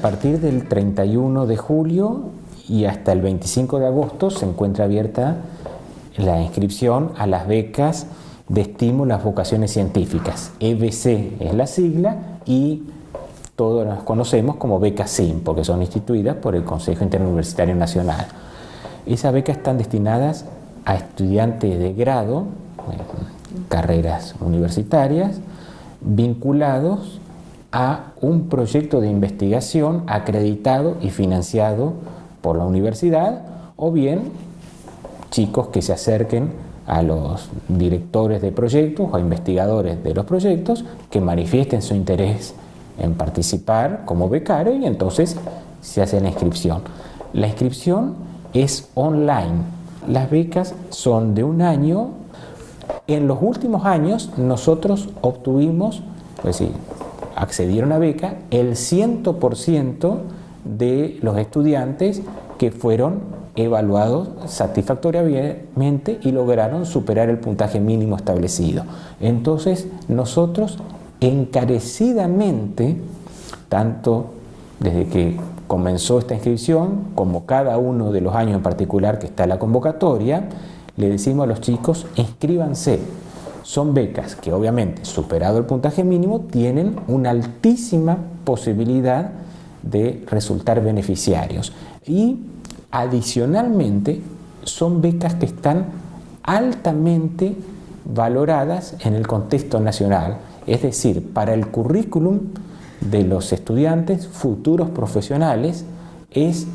partir del 31 de julio y hasta el 25 de agosto se encuentra abierta la inscripción a las becas de estímulo a vocaciones científicas. EBC es la sigla y todos las conocemos como becas SIM, porque son instituidas por el Consejo Interuniversitario Nacional. Esas becas están destinadas a estudiantes de grado, carreras universitarias, vinculados a un proyecto de investigación acreditado y financiado por la universidad o bien chicos que se acerquen a los directores de proyectos o investigadores de los proyectos que manifiesten su interés en participar como becario y entonces se hace la inscripción. La inscripción es online. Las becas son de un año. En los últimos años nosotros obtuvimos, pues sí, accedieron a beca el 100% de los estudiantes que fueron evaluados satisfactoriamente y lograron superar el puntaje mínimo establecido. Entonces nosotros encarecidamente, tanto desde que comenzó esta inscripción como cada uno de los años en particular que está la convocatoria, le decimos a los chicos inscríbanse son becas que obviamente, superado el puntaje mínimo, tienen una altísima posibilidad de resultar beneficiarios. Y adicionalmente, son becas que están altamente valoradas en el contexto nacional, es decir, para el currículum de los estudiantes futuros profesionales es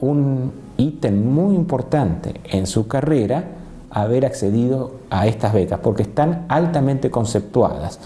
un ítem muy importante en su carrera haber accedido a estas becas porque están altamente conceptuadas.